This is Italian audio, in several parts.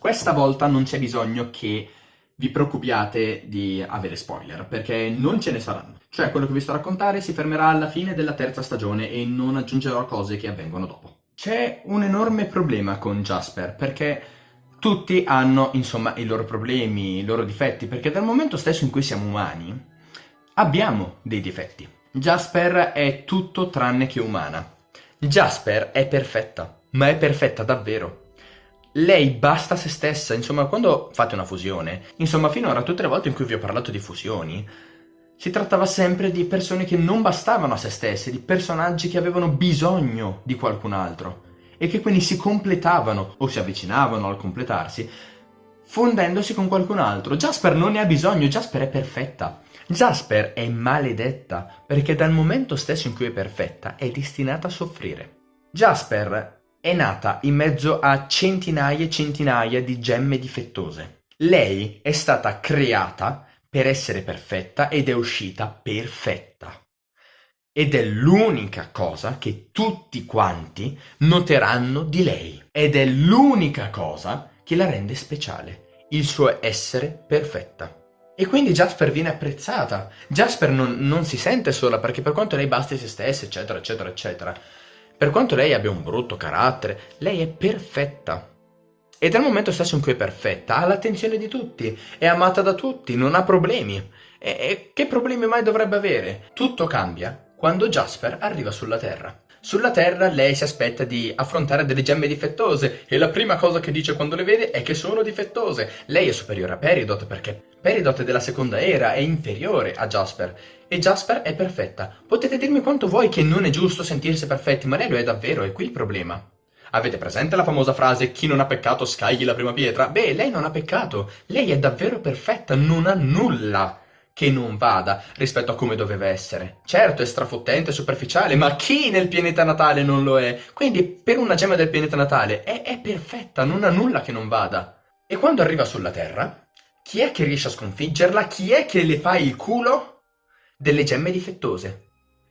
Questa volta non c'è bisogno che vi preoccupiate di avere spoiler, perché non ce ne saranno. Cioè, quello che vi sto a raccontare si fermerà alla fine della terza stagione e non aggiungerò cose che avvengono dopo. C'è un enorme problema con Jasper, perché tutti hanno, insomma, i loro problemi, i loro difetti, perché dal momento stesso in cui siamo umani, abbiamo dei difetti. Jasper è tutto tranne che umana. Jasper è perfetta, ma è perfetta davvero. Lei basta se stessa, insomma, quando fate una fusione, insomma, finora tutte le volte in cui vi ho parlato di fusioni, si trattava sempre di persone che non bastavano a se stesse, di personaggi che avevano bisogno di qualcun altro e che quindi si completavano o si avvicinavano al completarsi fondendosi con qualcun altro. Jasper non ne ha bisogno, Jasper è perfetta. Jasper è maledetta perché dal momento stesso in cui è perfetta è destinata a soffrire. Jasper è nata in mezzo a centinaia e centinaia di gemme difettose. Lei è stata creata per essere perfetta ed è uscita perfetta. Ed è l'unica cosa che tutti quanti noteranno di lei. Ed è l'unica cosa che la rende speciale, il suo essere perfetta. E quindi Jasper viene apprezzata. Jasper non, non si sente sola perché per quanto lei basti se stessa, eccetera, eccetera, eccetera, per quanto lei abbia un brutto carattere, lei è perfetta. E dal momento stesso in cui è perfetta, ha l'attenzione di tutti, è amata da tutti, non ha problemi. E, e che problemi mai dovrebbe avere? Tutto cambia quando Jasper arriva sulla Terra. Sulla Terra lei si aspetta di affrontare delle gemme difettose e la prima cosa che dice quando le vede è che sono difettose. Lei è superiore a Peridot perché Peridot è della seconda era, è inferiore a Jasper e Jasper è perfetta. Potete dirmi quanto vuoi che non è giusto sentirsi perfetti, ma lei lo è davvero, è qui il problema. Avete presente la famosa frase chi non ha peccato scagli la prima pietra? Beh, lei non ha peccato, lei è davvero perfetta, non ha nulla che non vada rispetto a come doveva essere. Certo, è strafottente, superficiale, ma chi nel pianeta natale non lo è? Quindi per una gemma del pianeta natale è, è perfetta, non ha nulla che non vada. E quando arriva sulla Terra, chi è che riesce a sconfiggerla? Chi è che le fa il culo? Delle gemme difettose.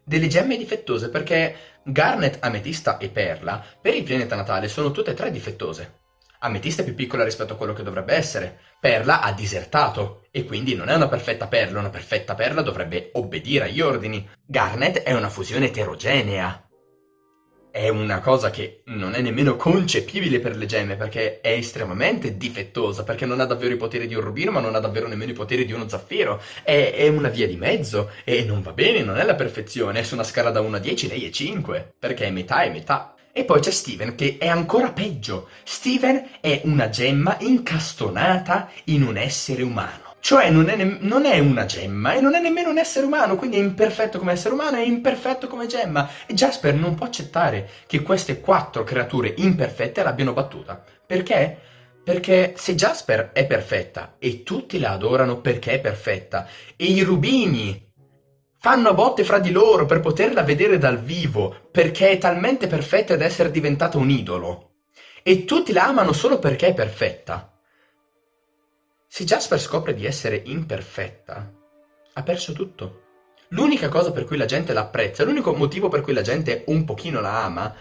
Delle gemme difettose perché Garnet, Ametista e Perla per il pianeta natale sono tutte e tre difettose. Ametista è più piccola rispetto a quello che dovrebbe essere. Perla ha disertato e quindi non è una perfetta perla, una perfetta perla dovrebbe obbedire agli ordini. Garnet è una fusione eterogenea. È una cosa che non è nemmeno concepibile per le gemme perché è estremamente difettosa, perché non ha davvero i poteri di un rubino ma non ha davvero nemmeno i poteri di uno zaffiro. È, è una via di mezzo e non va bene, non è la perfezione, è su una scala da 1 a 10 lei è 5, perché è metà e metà. E poi c'è Steven che è ancora peggio. Steven è una gemma incastonata in un essere umano. Cioè non è, non è, una gemma e non è nemmeno un essere umano, quindi è imperfetto come essere umano e imperfetto come gemma. E Jasper non può accettare che queste quattro creature imperfette l'abbiano battuta. Perché? Perché se Jasper è perfetta e tutti la adorano perché è perfetta e i rubini fanno a botte fra di loro per poterla vedere dal vivo, perché è talmente perfetta da essere diventata un idolo. E tutti la amano solo perché è perfetta. Se Jasper scopre di essere imperfetta, ha perso tutto. L'unica cosa per cui la gente la apprezza, l'unico motivo per cui la gente un pochino la ama,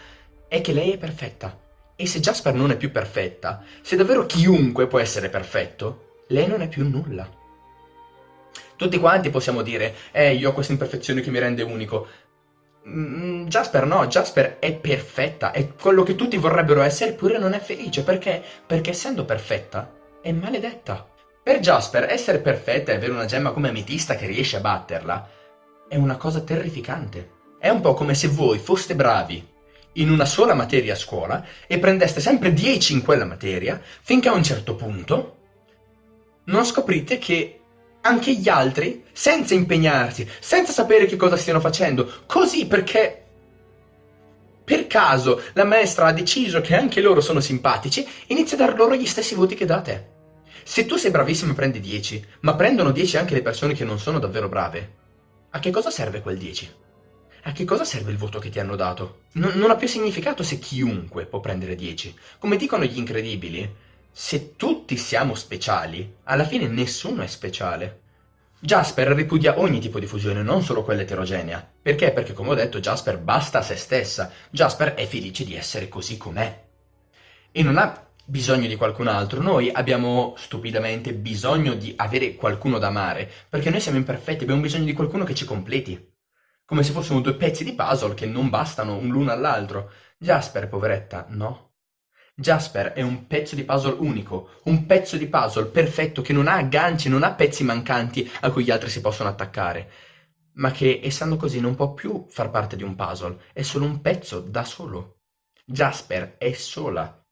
è che lei è perfetta. E se Jasper non è più perfetta, se davvero chiunque può essere perfetto, lei non è più nulla. Tutti quanti possiamo dire, eh, io ho questa imperfezione che mi rende unico. Mm, Jasper no, Jasper è perfetta, è quello che tutti vorrebbero essere, eppure non è felice. Perché? Perché essendo perfetta, è maledetta. Per Jasper, essere perfetta e avere una gemma come ametista che riesce a batterla, è una cosa terrificante. È un po' come se voi foste bravi in una sola materia a scuola e prendeste sempre 10 in quella materia, finché a un certo punto non scoprite che anche gli altri, senza impegnarsi, senza sapere che cosa stiano facendo, così perché per caso la maestra ha deciso che anche loro sono simpatici, inizia a dar loro gli stessi voti che da te. Se tu sei bravissimo e prendi 10, ma prendono 10 anche le persone che non sono davvero brave, a che cosa serve quel 10? A che cosa serve il voto che ti hanno dato? Non, non ha più significato se chiunque può prendere 10. Come dicono gli incredibili, se tutti siamo speciali, alla fine nessuno è speciale. Jasper ripudia ogni tipo di fusione, non solo quella eterogenea. Perché? Perché come ho detto Jasper basta a se stessa. Jasper è felice di essere così com'è. E non ha bisogno di qualcun altro, noi abbiamo stupidamente bisogno di avere qualcuno da amare, perché noi siamo imperfetti, abbiamo bisogno di qualcuno che ci completi, come se fossimo due pezzi di puzzle che non bastano l'uno all'altro. Jasper, poveretta, no. Jasper è un pezzo di puzzle unico, un pezzo di puzzle perfetto che non ha agganci, non ha pezzi mancanti a cui gli altri si possono attaccare, ma che essendo così non può più far parte di un puzzle, è solo un pezzo da solo. Jasper è sola,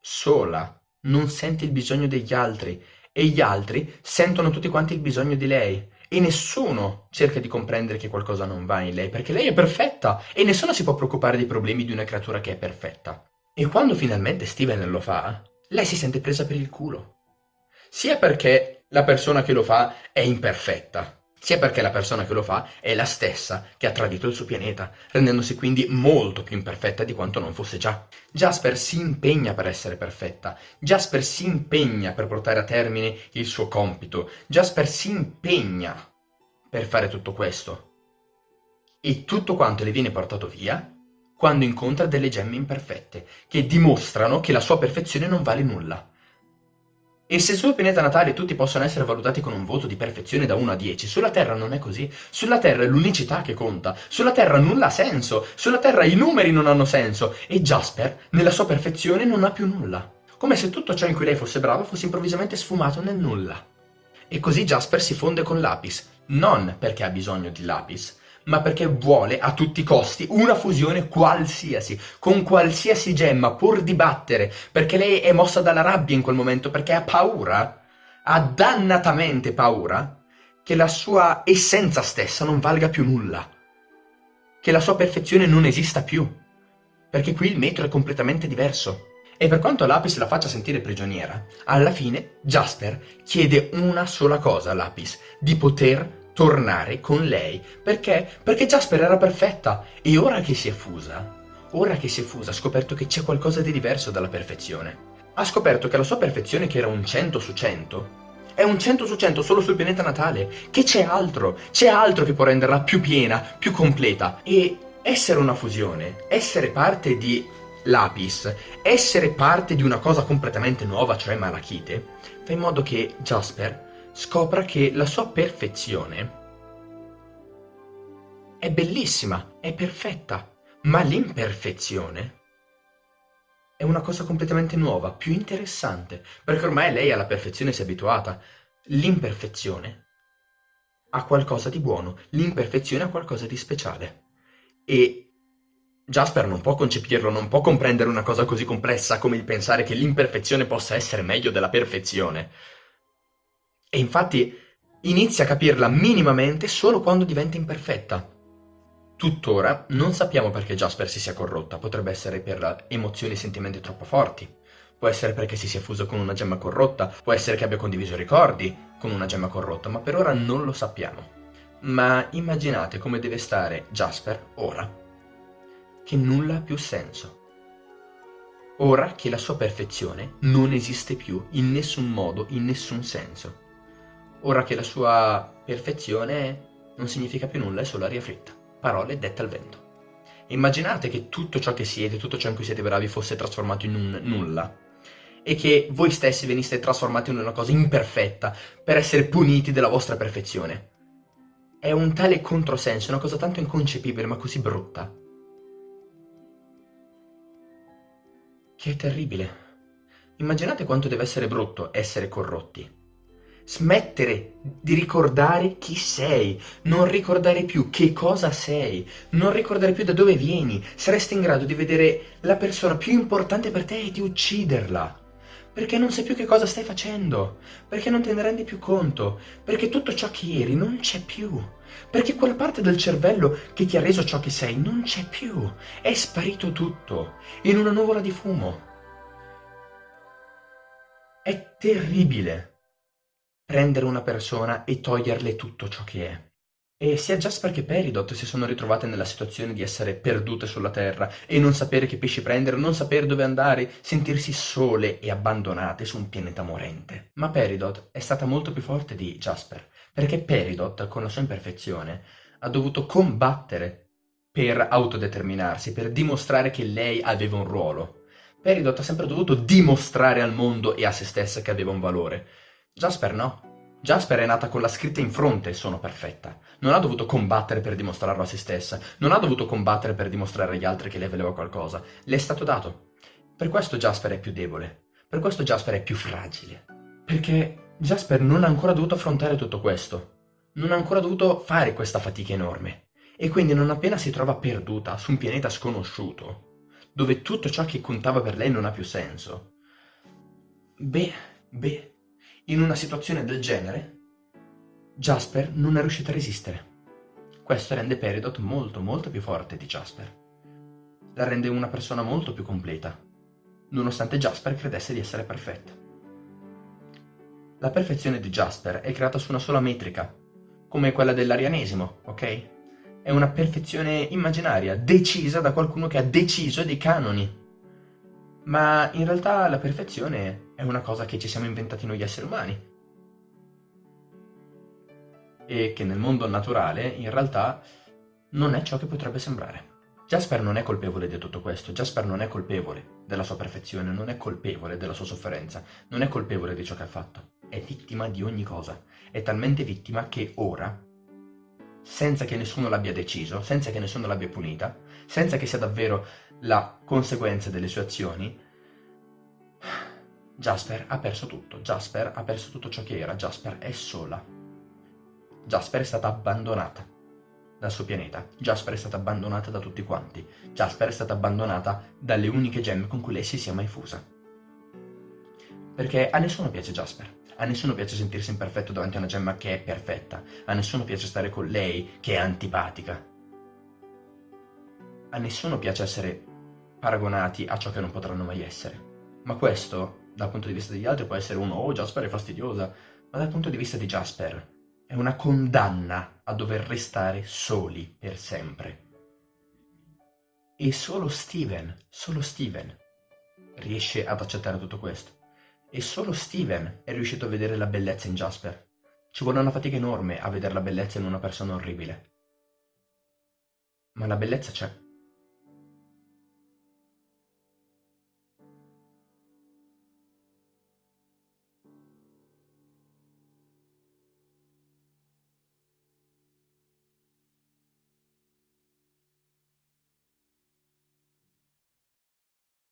sola, non sente il bisogno degli altri. E gli altri sentono tutti quanti il bisogno di lei. E nessuno cerca di comprendere che qualcosa non va in lei perché lei è perfetta. E nessuno si può preoccupare dei problemi di una creatura che è perfetta. E quando finalmente Steven lo fa, lei si sente presa per il culo. Sia perché la persona che lo fa è imperfetta, sia perché la persona che lo fa è la stessa che ha tradito il suo pianeta, rendendosi quindi molto più imperfetta di quanto non fosse già. Jasper si impegna per essere perfetta, Jasper si impegna per portare a termine il suo compito, Jasper si impegna per fare tutto questo. E tutto quanto le viene portato via quando incontra delle gemme imperfette, che dimostrano che la sua perfezione non vale nulla. E se sul pianeta natale tutti possono essere valutati con un voto di perfezione da 1 a 10, sulla Terra non è così. Sulla Terra è l'unicità che conta. Sulla Terra nulla ha senso. Sulla Terra i numeri non hanno senso. E Jasper, nella sua perfezione, non ha più nulla. Come se tutto ciò in cui lei fosse brava fosse improvvisamente sfumato nel nulla. E così Jasper si fonde con Lapis, non perché ha bisogno di Lapis, ma perché vuole a tutti i costi una fusione qualsiasi, con qualsiasi gemma, pur di battere, perché lei è mossa dalla rabbia in quel momento, perché ha paura, ha dannatamente paura, che la sua essenza stessa non valga più nulla, che la sua perfezione non esista più, perché qui il metro è completamente diverso. E per quanto Lapis la faccia sentire prigioniera, alla fine Jasper chiede una sola cosa a Lapis, di poter tornare con lei. Perché? Perché Jasper era perfetta e ora che si è fusa, ora che si è fusa ha scoperto che c'è qualcosa di diverso dalla perfezione. Ha scoperto che la sua perfezione, che era un 100 su 100, è un 100 su 100 solo sul pianeta natale, che c'è altro, c'è altro che può renderla più piena, più completa. E essere una fusione, essere parte di Lapis, essere parte di una cosa completamente nuova, cioè Malachite, fa in modo che Jasper scopra che la sua perfezione è bellissima, è perfetta, ma l'imperfezione è una cosa completamente nuova, più interessante, perché ormai lei alla perfezione si è abituata. L'imperfezione ha qualcosa di buono, l'imperfezione ha qualcosa di speciale. E Jasper non può concepirlo, non può comprendere una cosa così complessa come il pensare che l'imperfezione possa essere meglio della perfezione. E infatti inizia a capirla minimamente solo quando diventa imperfetta. Tuttora non sappiamo perché Jasper si sia corrotta, potrebbe essere per emozioni e sentimenti troppo forti, può essere perché si sia fuso con una gemma corrotta, può essere che abbia condiviso ricordi con una gemma corrotta, ma per ora non lo sappiamo. Ma immaginate come deve stare Jasper ora, che nulla ha più senso. Ora che la sua perfezione non esiste più in nessun modo, in nessun senso ora che la sua perfezione non significa più nulla, è solo aria fritta, parole dette al vento. Immaginate che tutto ciò che siete, tutto ciò in cui siete bravi fosse trasformato in un nulla e che voi stessi veniste trasformati in una cosa imperfetta per essere puniti della vostra perfezione. È un tale controsenso, una cosa tanto inconcepibile ma così brutta, che è terribile. Immaginate quanto deve essere brutto essere corrotti Smettere di ricordare chi sei, non ricordare più che cosa sei, non ricordare più da dove vieni, saresti in grado di vedere la persona più importante per te e di ucciderla. Perché non sai più che cosa stai facendo, perché non te ne rendi più conto, perché tutto ciò che eri non c'è più, perché quella parte del cervello che ti ha reso ciò che sei non c'è più, è sparito tutto, in una nuvola di fumo. È terribile prendere una persona e toglierle tutto ciò che è. E sia Jasper che Peridot si sono ritrovate nella situazione di essere perdute sulla Terra e non sapere che pesci prendere, non sapere dove andare, sentirsi sole e abbandonate su un pianeta morente. Ma Peridot è stata molto più forte di Jasper, perché Peridot, con la sua imperfezione, ha dovuto combattere per autodeterminarsi, per dimostrare che lei aveva un ruolo, Peridot ha sempre dovuto dimostrare al mondo e a se stessa che aveva un valore. Jasper no. Jasper è nata con la scritta in fronte sono perfetta. Non ha dovuto combattere per dimostrarlo a se stessa, non ha dovuto combattere per dimostrare agli altri che lei valeva qualcosa. Le è stato dato. Per questo Jasper è più debole. Per questo Jasper è più fragile. Perché Jasper non ha ancora dovuto affrontare tutto questo. Non ha ancora dovuto fare questa fatica enorme. E quindi non appena si trova perduta su un pianeta sconosciuto, dove tutto ciò che contava per lei non ha più senso, beh, beh, in una situazione del genere, Jasper non è riuscito a resistere. Questo rende Peridot molto molto più forte di Jasper. La rende una persona molto più completa, nonostante Jasper credesse di essere perfetta. La perfezione di Jasper è creata su una sola metrica, come quella dell'arianesimo, ok? È una perfezione immaginaria, decisa da qualcuno che ha deciso dei canoni. Ma in realtà la perfezione è una cosa che ci siamo inventati noi esseri umani. E che nel mondo naturale, in realtà, non è ciò che potrebbe sembrare. Jasper non è colpevole di tutto questo, Jasper non è colpevole della sua perfezione, non è colpevole della sua sofferenza, non è colpevole di ciò che ha fatto, è vittima di ogni cosa, è talmente vittima che ora, senza che nessuno l'abbia deciso, senza che nessuno l'abbia punita, senza che sia davvero la conseguenza delle sue azioni, Jasper ha perso tutto, Jasper ha perso tutto ciò che era, Jasper è sola. Jasper è stata abbandonata dal suo pianeta, Jasper è stata abbandonata da tutti quanti, Jasper è stata abbandonata dalle uniche gemme con cui lei si sia mai fusa. Perché a nessuno piace Jasper, a nessuno piace sentirsi imperfetto davanti a una gemma che è perfetta, a nessuno piace stare con lei che è antipatica. A nessuno piace essere paragonati a ciò che non potranno mai essere. Ma questo dal punto di vista degli altri può essere uno, oh Jasper è fastidiosa, ma dal punto di vista di Jasper è una condanna a dover restare soli per sempre. E solo Steven, solo Steven riesce ad accettare tutto questo. E solo Steven è riuscito a vedere la bellezza in Jasper. Ci vuole una fatica enorme a vedere la bellezza in una persona orribile. Ma la bellezza c'è.